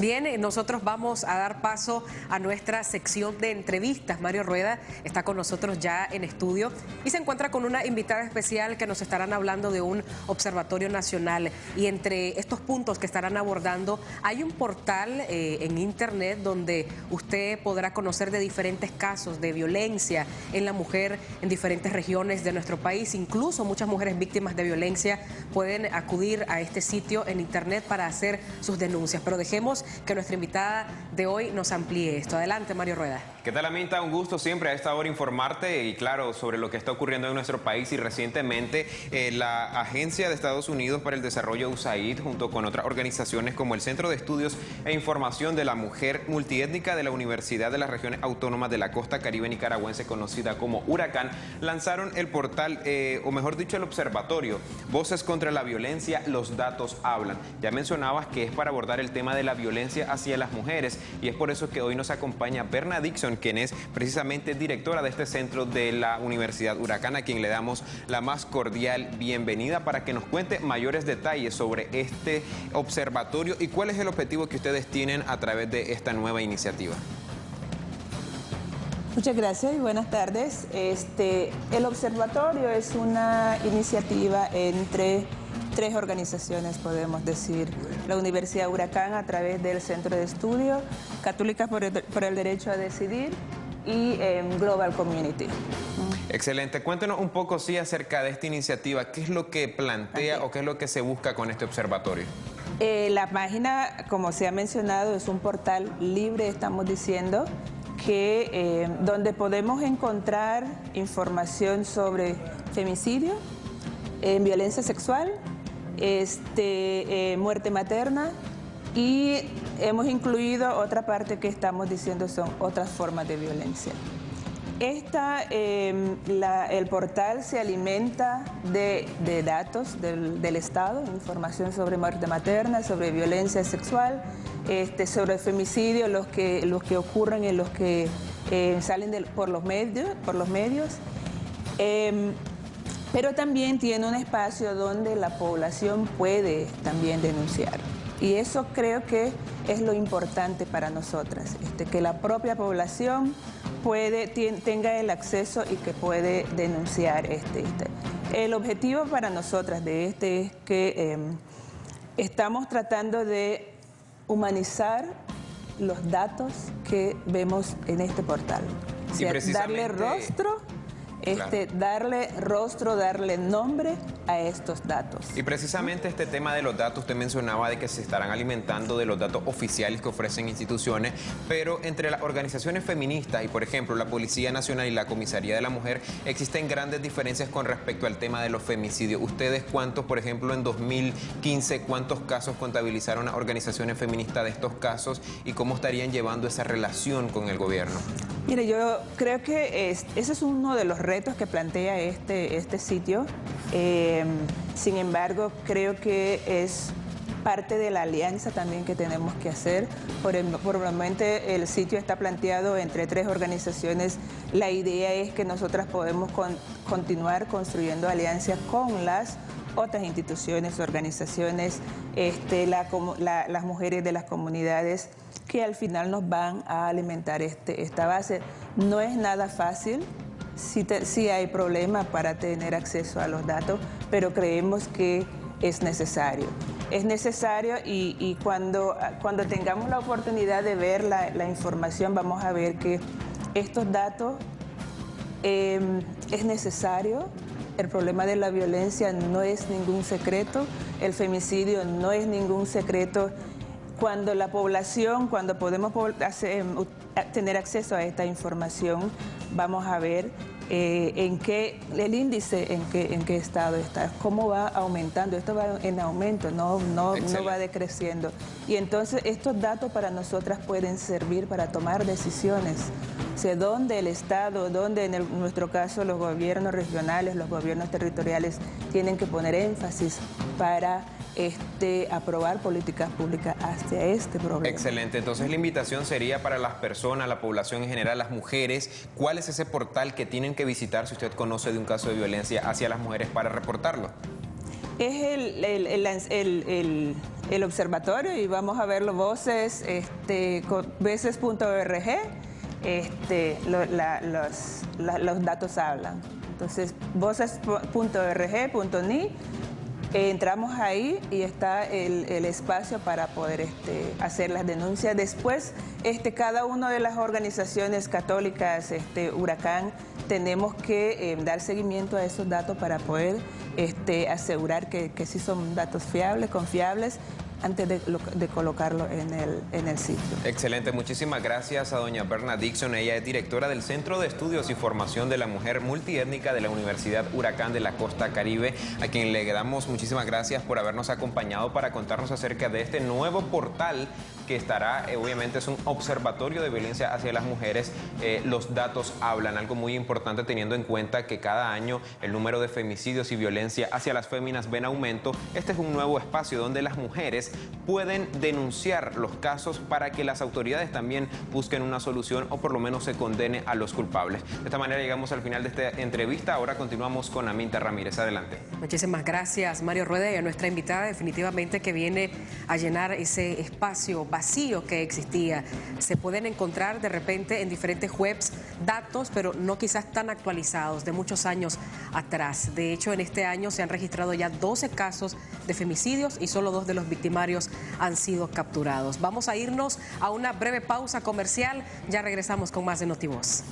Bien, nosotros vamos a dar paso a nuestra sección de entrevistas. Mario Rueda está con nosotros ya en estudio y se encuentra con una invitada especial que nos estarán hablando de un observatorio nacional. Y entre estos puntos que estarán abordando, hay un portal eh, en internet donde usted podrá conocer de diferentes casos de violencia en la mujer en diferentes regiones de nuestro país. Incluso muchas mujeres víctimas de violencia pueden acudir a este sitio en internet para hacer sus denuncias. Pero dejemos que nuestra invitada de hoy nos amplíe esto. Adelante, Mario Rueda. ¿Qué tal, Aminta? Un gusto siempre a esta hora informarte y, claro, sobre lo que está ocurriendo en nuestro país y recientemente eh, la Agencia de Estados Unidos para el Desarrollo USAID, junto con otras organizaciones como el Centro de Estudios e Información de la Mujer Multiétnica de la Universidad de las Regiones Autónomas de la Costa Caribe Nicaragüense, conocida como Huracán, lanzaron el portal, eh, o mejor dicho, el observatorio, Voces contra la Violencia, los datos hablan. Ya mencionabas que es para abordar el tema de la violencia hacia las mujeres y es por eso que hoy nos acompaña Berna Dixon, quien es precisamente directora de este centro de la Universidad Huracán, a quien le damos la más cordial bienvenida para que nos cuente mayores detalles sobre este observatorio y cuál es el objetivo que ustedes tienen a través de esta nueva iniciativa. Muchas gracias y buenas tardes. Este, el observatorio es una iniciativa entre tres organizaciones, podemos decir. La Universidad Huracán a través del Centro de Estudio, Católica por el, Derecho a Decidir y em, Global Community. Excelente. Cuéntenos un poco, sí, acerca de esta iniciativa. ¿Qué es lo que plantea o qué es lo que se busca con este observatorio? Eh, la página, como se ha mencionado, es un portal libre, estamos diciendo, que em, donde podemos encontrar información sobre femicidio, en violencia sexual, este, eh, muerte materna y hemos incluido otra parte que estamos diciendo son otras formas de violencia. Esta, em, el portal se alimenta de, datos del, Estado, información sobre muerte materna, sobre violencia sexual, este, sobre femicidio, los que, los que ocurren en los que eh, salen por los medios. Por los medios. Pero también tiene un espacio donde la población puede también denunciar. Y eso creo que es lo importante para nosotras, este, que la propia población puede, tenga el acceso y que puede denunciar. Este, este. El objetivo para nosotras de este es que em, estamos tratando de humanizar los datos que vemos en este portal. darle rostro este, darle rostro, darle nombre a estos datos. Y precisamente este tema de los datos, usted mencionaba de que se estarán alimentando de los datos oficiales que ofrecen instituciones, pero entre las organizaciones feministas y, por ejemplo, la Policía Nacional y la Comisaría de la Mujer, existen grandes diferencias con respecto al tema de los femicidios. ¿Ustedes cuántos, por ejemplo, en 2015, cuántos casos contabilizaron las organizaciones feministas de estos casos y cómo estarían llevando esa relación con el gobierno? Mire, yo creo que ese es uno de los retos que plantea este, este sitio. Eh, sin embargo, creo que es parte de la alianza también que tenemos que hacer. Por el, momento el sitio está planteado entre tres organizaciones. La idea es que nosotras podemos continuar construyendo alianzas con las otras instituciones, organizaciones, este, las mujeres de las comunidades que al final nos van a alimentar este, esta base. No es nada fácil, sí, hay problemas para tener acceso a los datos, pero creemos que es necesario. Es necesario y, cuando, cuando tengamos la oportunidad de ver la, información vamos a ver que estos datos em, es necesario el problema de la violencia no es ningún secreto, el femicidio no es ningún secreto. Cuando la población, cuando podemos tener acceso a esta información, vamos a ver eh, en qué, el índice en qué, en qué estado está, cómo va aumentando, esto va en aumento, no, no, no va decreciendo. Y entonces estos datos para nosotras pueden servir para tomar decisiones sea, dónde el Estado, dónde en, nuestro caso los gobiernos regionales, los gobiernos territoriales tienen que poner énfasis para este, aprobar políticas públicas hacia este problema. Excelente, entonces la invitación sería para las personas, la población en general, las mujeres, ¿cuál es ese portal que tienen que visitar si usted conoce de un caso de violencia hacia las mujeres para reportarlo? Es el, el, el, observatorio y vamos a ver los voces, este, veces.org, este, los, los datos hablan. Entonces, voces.org.ni entramos ahí y está el, espacio para poder este, hacer las denuncias. Después, este, cada una de las organizaciones católicas, este, Huracán, tenemos que eh, dar seguimiento a esos datos para poder este, asegurar que, que sí son datos fiables, confiables antes de, colocarlo en el, en el sitio. Excelente, muchísimas gracias a doña Berna Dixon. Ella es directora del Centro de Estudios y Formación de la Mujer Multiétnica de la Universidad Huracán de la Costa Caribe, a quien le damos muchísimas gracias por habernos acompañado para contarnos acerca de este nuevo portal que estará, eh, obviamente es un observatorio de violencia hacia las mujeres. Eh, los datos hablan, algo muy importante teniendo en cuenta que cada año el número de femicidios y violencia hacia las féminas ven aumento. Este es un nuevo espacio donde las mujeres pueden denunciar los casos para que las autoridades también busquen una solución o por lo menos se condene a los culpables. De esta manera llegamos al final de esta entrevista. Ahora continuamos con Aminta Ramírez. Adelante. Muchísimas gracias, Mario Rueda, y a nuestra invitada definitivamente que viene a llenar ese espacio vacío que existía. Se pueden encontrar de repente en diferentes webs datos, pero no quizás tan actualizados, de muchos años atrás. De hecho, en este año se han registrado ya 12 casos de femicidios y solo dos de los victimarios han sido capturados. Vamos a irnos a una breve pausa comercial. Ya regresamos con más de Notivoz.